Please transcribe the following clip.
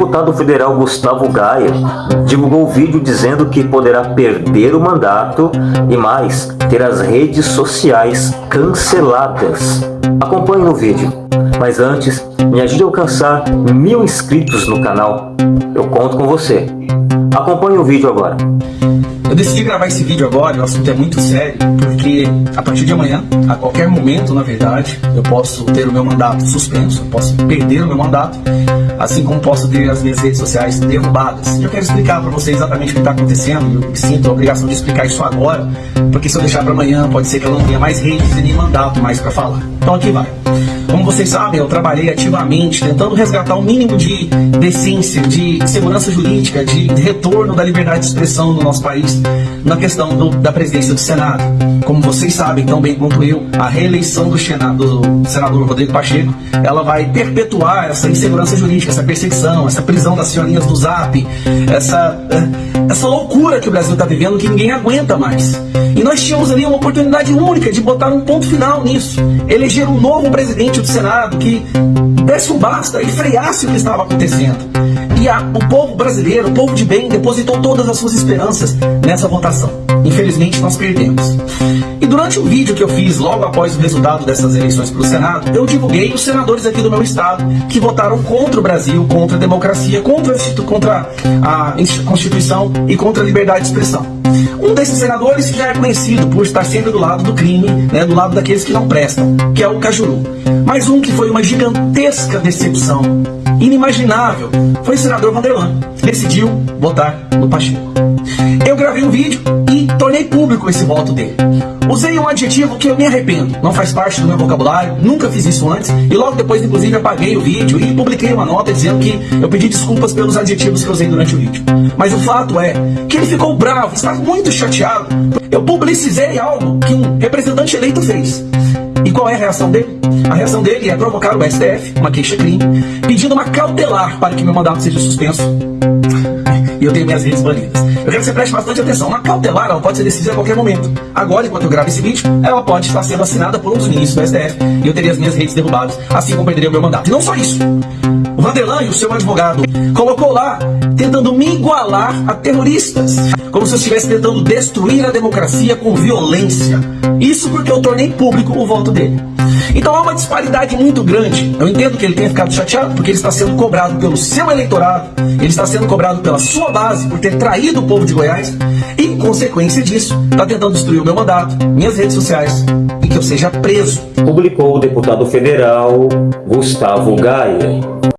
deputado federal Gustavo Gaia divulgou vídeo dizendo que poderá perder o mandato e mais, ter as redes sociais canceladas. Acompanhe no vídeo. Mas antes, me ajude a alcançar mil inscritos no canal. Eu conto com você. Acompanhe o vídeo agora. Eu decidi gravar esse vídeo agora, o assunto é muito sério, porque a partir de amanhã, a qualquer momento, na verdade, eu posso ter o meu mandato suspenso, posso perder o meu mandato, assim como posso ter as minhas redes sociais derrubadas. Eu quero explicar para vocês exatamente o que está acontecendo, eu sinto a obrigação de explicar isso agora, porque se eu deixar para amanhã, pode ser que eu não tenha mais redes e nem mandato mais para falar. Então aqui vai. Como vocês sabem, eu trabalhei ativamente tentando resgatar o mínimo de decência, de segurança jurídica, de retorno da liberdade de expressão no nosso país na questão do, da presidência do Senado. Como vocês sabem tão bem quanto eu, a reeleição do, Senado, do senador Rodrigo Pacheco, ela vai perpetuar essa insegurança jurídica, essa perseguição, essa prisão das senhorinhas do Zap, essa, essa loucura que o Brasil está vivendo que ninguém aguenta mais. E nós tínhamos ali uma oportunidade única de botar um ponto final nisso. Eleger um novo presidente do Senado que desse um basta e freasse o que estava acontecendo. E a, o povo brasileiro, o povo de bem, depositou todas as suas esperanças nessa votação. Infelizmente, nós perdemos. E durante o vídeo que eu fiz logo após o resultado dessas eleições para o Senado, eu divulguei os senadores aqui do meu estado que votaram contra o Brasil, contra a democracia, contra, contra a Constituição e contra a liberdade de expressão. Um desses senadores já é conhecido por estar sempre do lado do crime, né, do lado daqueles que não prestam, que é o Cajuru. Mais um que foi uma gigantesca decepção, inimaginável, foi o senador Vanderlan. Decidiu votar no Pacheco. Eu gravei um vídeo e tornei público esse voto dele. Usei um adjetivo que eu me arrependo, não faz parte do meu vocabulário, nunca fiz isso antes, e logo depois, inclusive, apaguei o vídeo e publiquei uma nota dizendo que eu pedi desculpas pelos adjetivos que eu usei durante o vídeo. Mas o fato é que ele ficou bravo, está muito chateado. Eu publicizei algo que um representante eleito fez. E qual é a reação dele? A reação dele é provocar o STF, uma queixa-crime, pedindo uma cautelar para que meu mandato seja suspenso. E eu tenho minhas redes banidas. Eu quero que você preste bastante atenção. Uma cautelar ela pode ser decidida a qualquer momento. Agora, enquanto eu gravo esse vídeo, ela pode estar sendo assinada por um dos ministros do STF e eu teria as minhas redes derrubadas, assim como perderia o meu mandato. E não só isso. O Vanderlan, o seu advogado, colocou lá tentando me igualar a terroristas, como se eu estivesse tentando destruir a democracia com violência. Isso porque eu tornei público o voto dele. Então há uma disparidade muito grande. Eu entendo que ele tenha ficado chateado porque ele está sendo cobrado pelo seu eleitorado, ele está sendo cobrado pela sua base por ter traído o povo de Goiás e, em consequência disso, está tentando destruir o meu mandato, minhas redes sociais e que eu seja preso. Publicou o deputado federal Gustavo Gaia.